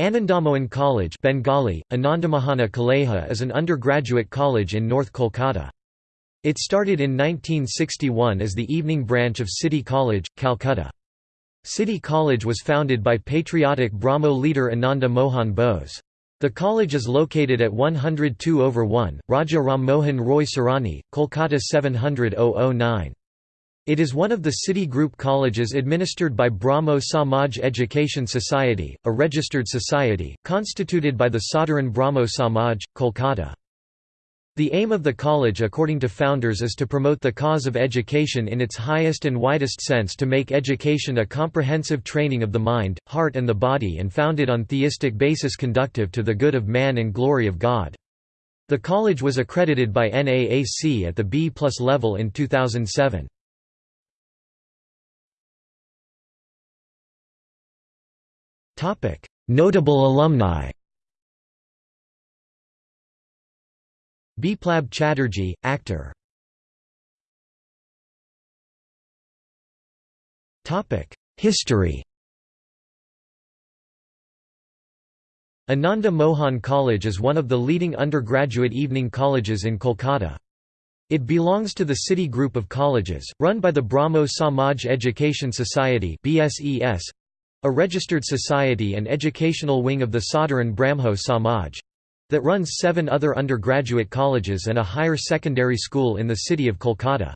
Anandamohan College Bengali, Anandamahana Kaleja is an undergraduate college in North Kolkata. It started in 1961 as the evening branch of City College, Calcutta. City College was founded by patriotic Brahmo leader Ananda Mohan Bose. The college is located at 102 over 1, Raja Ram Mohan Roy Sarani, Kolkata 700 009. It is one of the City Group colleges administered by Brahmo Samaj Education Society, a registered society, constituted by the Sadharan Brahmo Samaj, Kolkata. The aim of the college according to founders is to promote the cause of education in its highest and widest sense to make education a comprehensive training of the mind, heart and the body and founded on theistic basis conductive to the good of man and glory of God. The college was accredited by NAAC at the B plus level in 2007. Notable alumni Biplab Chatterjee, actor. History Ananda Mohan College is one of the leading undergraduate evening colleges in Kolkata. It belongs to the City Group of Colleges, run by the Brahmo Samaj Education Society BSES, a registered society and educational wing of the Sadharan Brahmo Samaj that runs seven other undergraduate colleges and a higher secondary school in the city of Kolkata.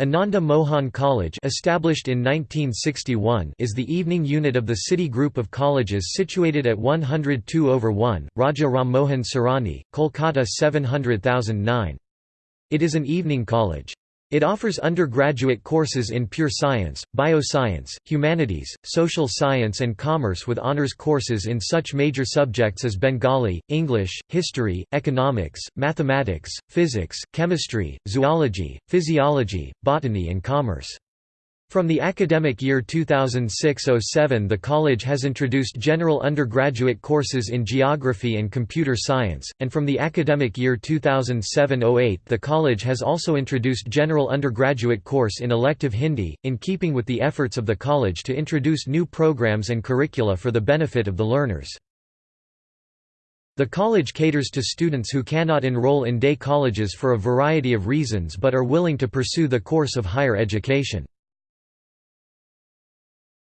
Ananda Mohan College established in 1961 is the evening unit of the city group of colleges situated at 102 over 1, Raja Ram Mohan Sarani, Kolkata 700009. It is an evening college. It offers undergraduate courses in pure science, bioscience, humanities, social science and commerce with honors courses in such major subjects as Bengali, English, history, economics, mathematics, physics, chemistry, zoology, physiology, botany and commerce. From the academic year 2006–07 the college has introduced general undergraduate courses in geography and computer science, and from the academic year 2007–08 the college has also introduced general undergraduate course in elective Hindi, in keeping with the efforts of the college to introduce new programs and curricula for the benefit of the learners. The college caters to students who cannot enroll in day colleges for a variety of reasons but are willing to pursue the course of higher education.